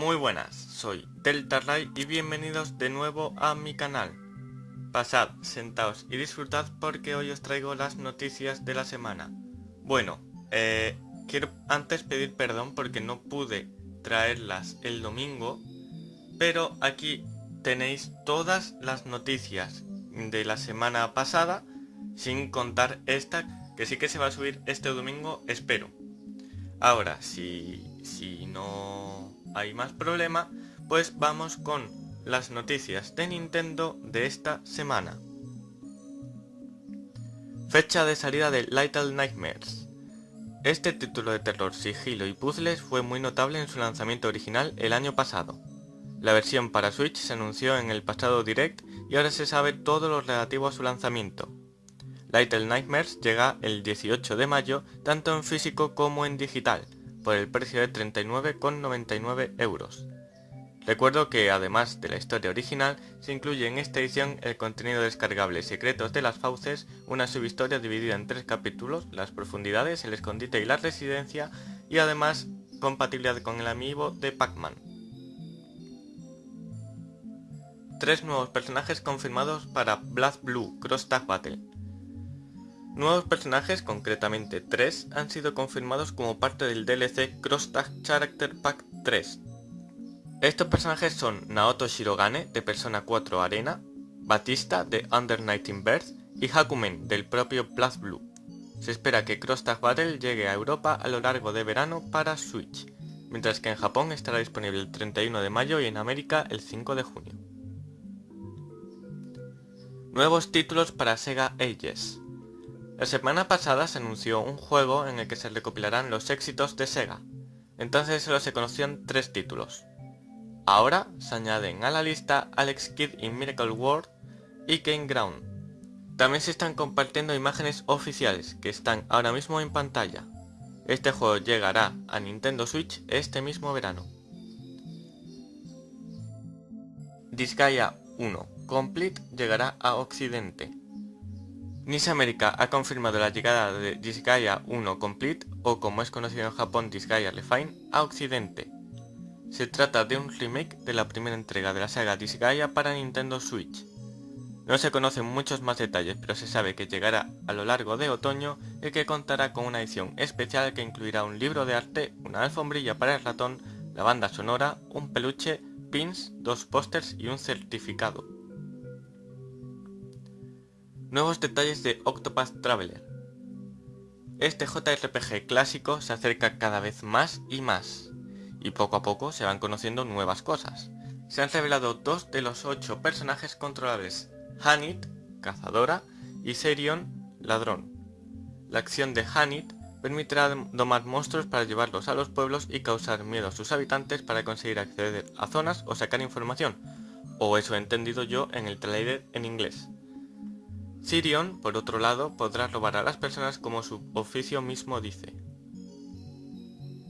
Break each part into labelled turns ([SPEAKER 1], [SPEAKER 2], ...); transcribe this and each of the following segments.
[SPEAKER 1] Muy buenas, soy Delta Ray y bienvenidos de nuevo a mi canal. Pasad, sentaos y disfrutad porque hoy os traigo las noticias de la semana. Bueno, eh, quiero antes pedir perdón porque no pude traerlas el domingo, pero aquí tenéis todas las noticias de la semana pasada, sin contar esta que sí que se va a subir este domingo, espero. Ahora, si, si no hay más problema, pues vamos con las noticias de Nintendo de esta semana. Fecha de salida de Little Nightmares. Este título de terror, sigilo y puzzles fue muy notable en su lanzamiento original el año pasado. La versión para Switch se anunció en el pasado Direct y ahora se sabe todo lo relativo a su lanzamiento. Little Nightmares llega el 18 de mayo tanto en físico como en digital, por el precio de 39,99 euros. Recuerdo que además de la historia original, se incluye en esta edición el contenido descargable Secretos de las Fauces, una subhistoria dividida en tres capítulos, las profundidades, el escondite y la residencia, y además compatibilidad con el amiibo de Pac-Man. Tres nuevos personajes confirmados para Blood Blue Cross Tag Battle. Nuevos personajes, concretamente tres, han sido confirmados como parte del DLC Cross Tag Character Pack 3. Estos personajes son Naoto Shirogane de Persona 4 Arena, Batista de Under Nighting Birth y Hakumen del propio Blood Blue. Se espera que Cross Tag Battle llegue a Europa a lo largo de verano para Switch, mientras que en Japón estará disponible el 31 de mayo y en América el 5 de junio. Nuevos títulos para Sega Ages la semana pasada se anunció un juego en el que se recopilarán los éxitos de Sega, entonces solo se conocían tres títulos. Ahora se añaden a la lista Alex Kidd in Miracle World y Game Ground. También se están compartiendo imágenes oficiales que están ahora mismo en pantalla. Este juego llegará a Nintendo Switch este mismo verano. Disgaea 1 Complete llegará a Occidente. NIS América ha confirmado la llegada de Disgaea 1 Complete, o como es conocido en Japón Disgaea Refine, a Occidente. Se trata de un remake de la primera entrega de la saga Disgaea para Nintendo Switch. No se conocen muchos más detalles, pero se sabe que llegará a lo largo de otoño y que contará con una edición especial que incluirá un libro de arte, una alfombrilla para el ratón, la banda sonora, un peluche, pins, dos pósters y un certificado. Nuevos detalles de Octopath Traveler. Este JRPG clásico se acerca cada vez más y más, y poco a poco se van conociendo nuevas cosas. Se han revelado dos de los ocho personajes controlables, Hanit, cazadora, y Serion, ladrón. La acción de Hanit permitirá domar monstruos para llevarlos a los pueblos y causar miedo a sus habitantes para conseguir acceder a zonas o sacar información, o eso he entendido yo en el trailer en inglés. Sirion, por otro lado, podrá robar a las personas como su oficio mismo dice.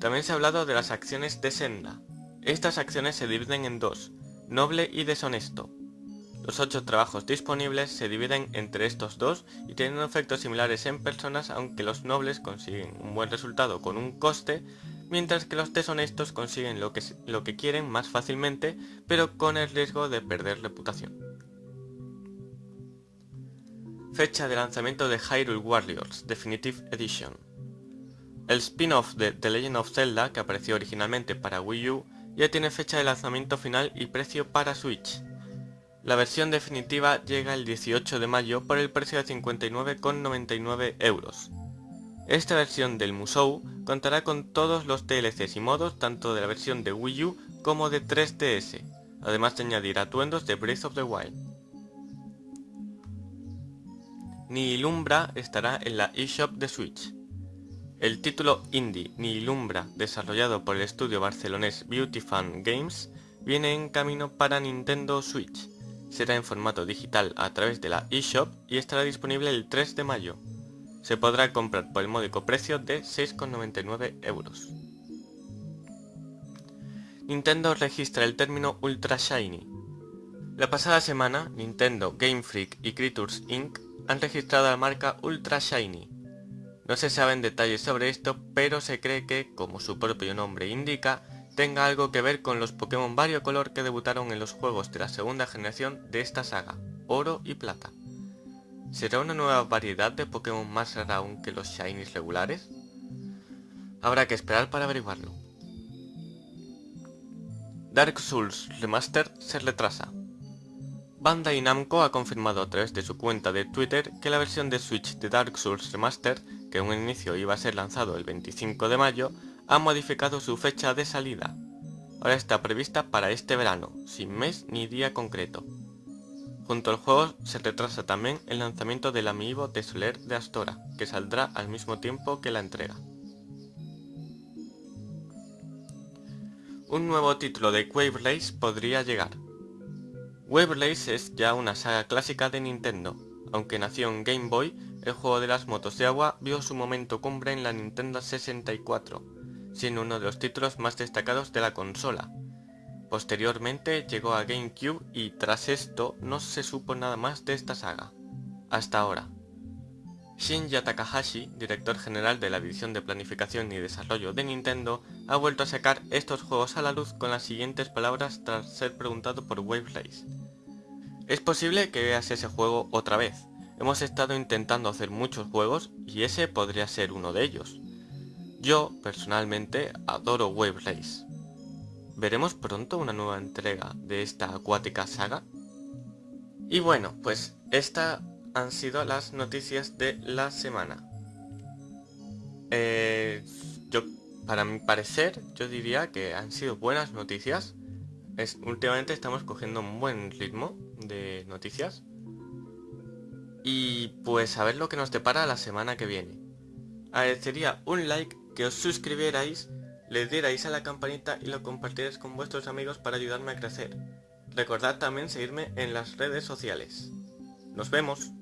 [SPEAKER 1] También se ha hablado de las acciones de Senda. Estas acciones se dividen en dos, noble y deshonesto. Los ocho trabajos disponibles se dividen entre estos dos y tienen efectos similares en personas aunque los nobles consiguen un buen resultado con un coste, mientras que los deshonestos consiguen lo que, lo que quieren más fácilmente, pero con el riesgo de perder reputación. Fecha de lanzamiento de Hyrule Warriors Definitive Edition. El spin-off de The Legend of Zelda, que apareció originalmente para Wii U, ya tiene fecha de lanzamiento final y precio para Switch. La versión definitiva llega el 18 de mayo por el precio de 59,99 euros. Esta versión del Musou contará con todos los DLCs y modos tanto de la versión de Wii U como de 3DS, además de añadir atuendos de Breath of the Wild. Nihilumbra estará en la eShop de Switch. El título indie Nihilumbra, desarrollado por el estudio barcelonés Beauty Fan Games, viene en camino para Nintendo Switch. Será en formato digital a través de la eShop y estará disponible el 3 de mayo. Se podrá comprar por el módico precio de 6,99 euros. Nintendo registra el término Ultra Shiny. La pasada semana, Nintendo, Game Freak y Creatures Inc han registrado la marca Ultra Shiny. No se saben detalles sobre esto, pero se cree que, como su propio nombre indica, tenga algo que ver con los Pokémon Color que debutaron en los juegos de la segunda generación de esta saga, Oro y Plata. ¿Será una nueva variedad de Pokémon más rara aún que los Shinies regulares? Habrá que esperar para averiguarlo. Dark Souls Remaster se retrasa. Bandai Namco ha confirmado a través de su cuenta de Twitter que la versión de Switch de Dark Souls Remaster, que en un inicio iba a ser lanzado el 25 de mayo, ha modificado su fecha de salida. Ahora está prevista para este verano, sin mes ni día concreto. Junto al juego se retrasa también el lanzamiento del amiibo de Soler de Astora, que saldrá al mismo tiempo que la entrega. Un nuevo título de Wave Race podría llegar. Wave es ya una saga clásica de Nintendo. Aunque nació en Game Boy, el juego de las motos de agua vio su momento cumbre en la Nintendo 64, siendo uno de los títulos más destacados de la consola. Posteriormente llegó a GameCube y tras esto no se supo nada más de esta saga. Hasta ahora. Shinya Takahashi, director general de la División de Planificación y Desarrollo de Nintendo, ha vuelto a sacar estos juegos a la luz con las siguientes palabras tras ser preguntado por Wave Race. Es posible que veas ese juego otra vez. Hemos estado intentando hacer muchos juegos y ese podría ser uno de ellos. Yo, personalmente, adoro Wave Race. ¿Veremos pronto una nueva entrega de esta acuática saga? Y bueno, pues esta han sido las noticias de la semana. Eh, yo, para mi parecer, yo diría que han sido buenas noticias. Últimamente estamos cogiendo un buen ritmo de noticias. Y pues a ver lo que nos depara la semana que viene. Agradecería un like, que os suscribierais, le dierais a la campanita y lo compartierais con vuestros amigos para ayudarme a crecer. Recordad también seguirme en las redes sociales. Nos vemos.